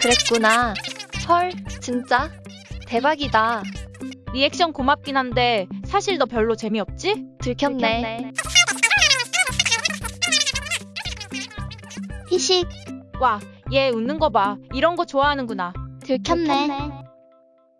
그랬구나. 헐, 진짜? 대박이다. 리액션 고맙긴 한데 사실 너 별로 재미없지? 들켰네. 피식. 와, 얘 웃는 거 봐. 이런 거 좋아하는구나. 들켰네.